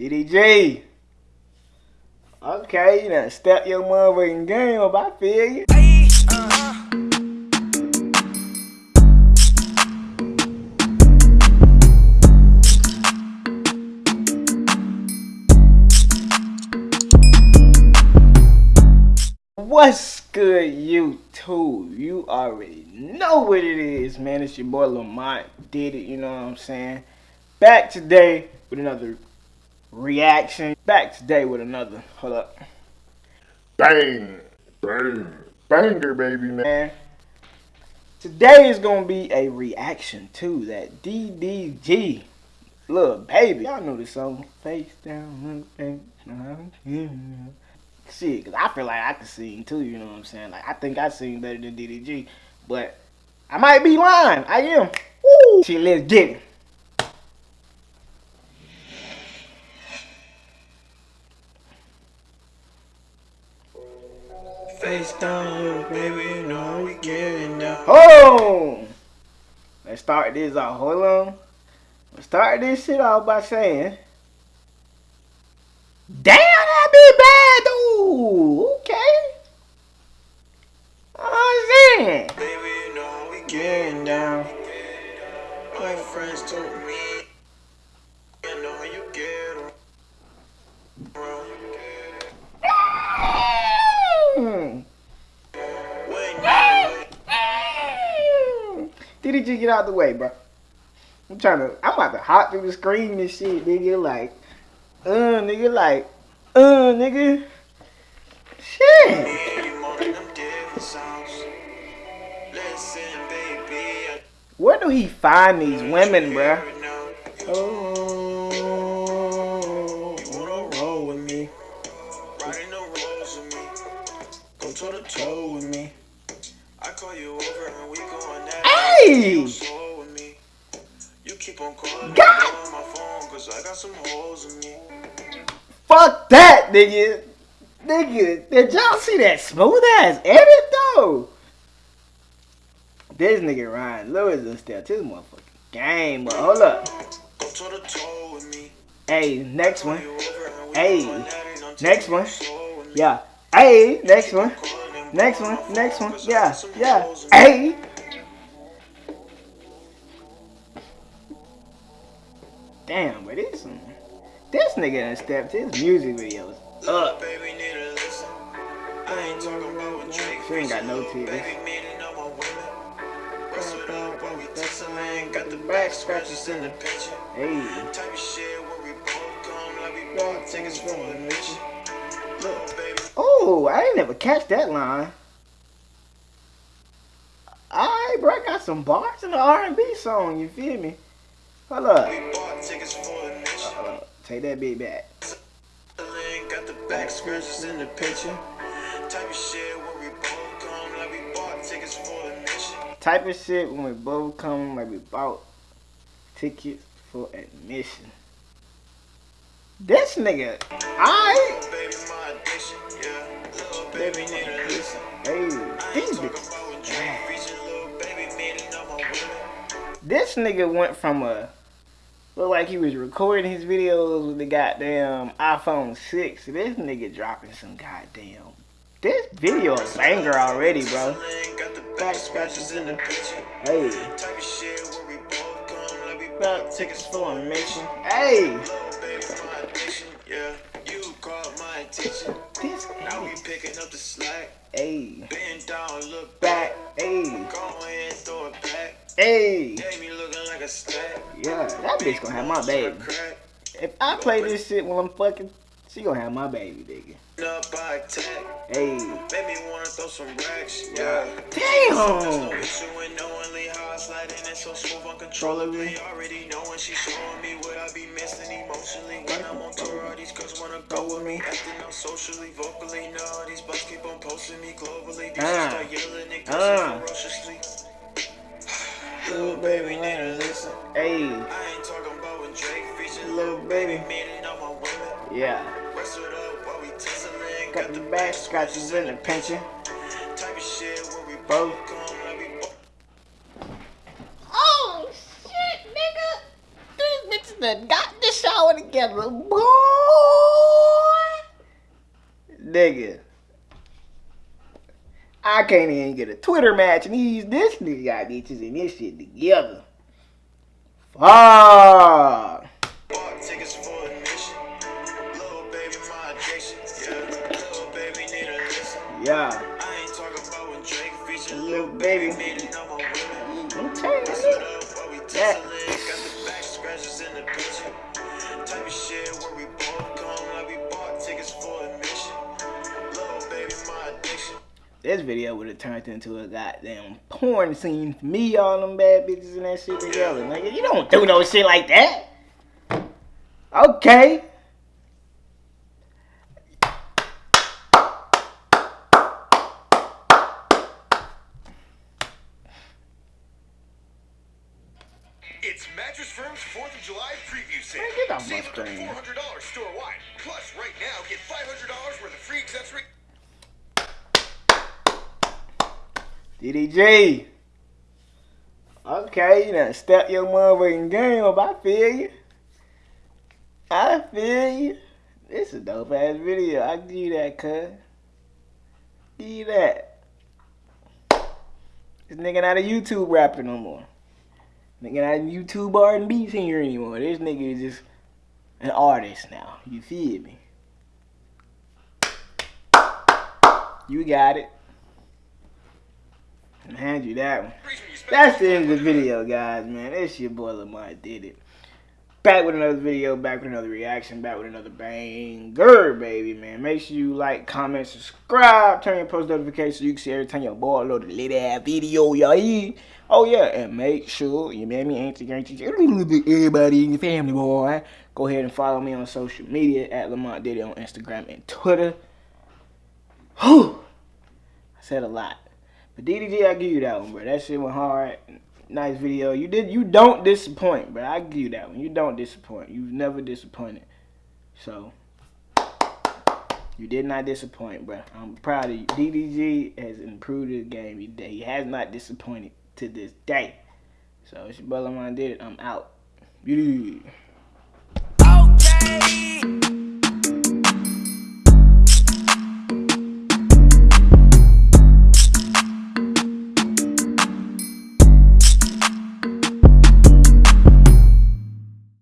DDG. Okay, you done step your motherfucking game up. I feel you. What's good, YouTube? You already know what it is, man. It's your boy Lamont. Did it, you know what I'm saying? Back today with another reaction. Back today with another. Hold up. Bang! Bang! Banger, baby, man. Today is gonna be a reaction to that DDG little baby. Y'all know this song. Face down, face down. yeah. Shit, cause I feel like I can sing too. You know what I'm saying? Like I think I sing better than DDG, but I might be lying. I am. Woo! Shit, let's get it. Face down, baby, we getting down. Oh! Let's start this off. Hold on. Let's start this shit off by saying, Damn, that be bad, dude. Okay. Uh, oh, saying. Baby, you know we getting down. My friends told me, you DDG, get out the way, bro. I'm trying to, I'm about to hop through the screen and shit, nigga. Like, uh, nigga, like, uh, nigga. Shit. Where do he find these women, bro? Oh. In me. Fuck that, nigga. Nigga, did y'all see that smooth ass edit though? This nigga Ryan Lewis is still his motherfucking game, but hold up. To. Hey, next one. Hey, next one. Yeah. Hey, next one. Next one. Next one. Yeah. Yeah. Hey. Damn, but this one. This nigga done stepped his music videos up. Baby, need to listen. I ain't talking about what Drake She ain't got no tears. Baby, meaning all my women. Wrestled up while we tussling. Got the back scratches in the picture. Hey. Type of shit where we both come like we for a mission. Look, baby, Oh, I ain't never catch that line. Alright, bro, I got some bars in the R&B song, you feel me? Hold up. Take that bit back. Got the back scratches in the picture. Type of shit where we both come like we bought tickets for a mission. Type of shit when we both come like we bought tickets for admission. This nigga, alright. Baby, my addiction, yeah. Little baby, need to listen. Hey, these bitches. about when Drake preaching, little baby, meaning all my women. This nigga went from a look like he was recording his videos with the goddamn iPhone 6. This nigga dropping some goddamn. This video a banger already, bro. Back scratches in the picture. Hey, Type of shit where we both come like we Bought bought tickets for a mission. hey, Little baby, my addiction, yeah. You caught my attention. this Now we picking up the slack. Hey, Bend down, look back. Hey, Go ahead, throw it back. Hey. Gave me looking like. Yeah, that bitch gonna have my baby. If I play this shit while I'm fucking, she gonna have my baby, nigga. Up by attack. Hey, me wanna throw some racks. Yeah. No damn. issue in knowingly how I slide in and so smooth uncontrollably. Already knowing she showing me what I be missing emotionally. When I'm on tour, all these girls wanna go with me. Acting out socially, vocally. Now these bugs keep on posting me globally. These Ah. start yelling and Ah. Got the back scratches in the pension. Type of shit where we Both. both come like we both. Oh shit, nigga! These bitches that got the shower together, boy. Nigga. I can't even get a Twitter match and these this nigga got bitches in this shit together. Fuck. Yeah. I ain't talking about when Drake featured Lil baby. Baby made it number. I'm telling you. up while we Yeah. got the back scratches in the picture. Type of shit where we both come like we bought tickets for admission. Little baby, my addiction. This video would have turned into a goddamn porn scene for me, all them bad bitches and that shit together. Nigga, you don't do no shit like that. Okay. 4th of July preview sale. Man, get off my Save up to $400 store-wide. Plus, right now, get $500 worth of free accessory. DDG. Okay, you done step your motherfucking game up. I feel you. I feel you. This a dope ass video. I give you that, cuz. Give you that. This nigga not a YouTube rapper no more. Nigga not YouTube R&B singer anymore. This nigga is just an artist now. You feel me? You got it. I'll hand you that one. That's the end of the video, guys, man. It's your boy Lamar did it. Back with another video, back with another reaction, back with another banger, baby, man. Make sure you like, comment, subscribe, turn your post notifications so you can see every time your boy load a little video, y'all. Oh, yeah, and make sure you mammy, auntie, auntie, everybody in your family, boy. Go ahead and follow me on social media at Lamont Diddy on Instagram and Twitter. Whew. I said a lot. But DDG, I give you that one, bro. That shit went hard. Nice video. You did. You don't disappoint, bro. I give you that one. You don't disappoint. You've never disappointed. So you did not disappoint, bro. I'm proud of you. DDG has improved his game today. He has not disappointed to this day. So it's your brother, man. Did it. I'm out. Beauty.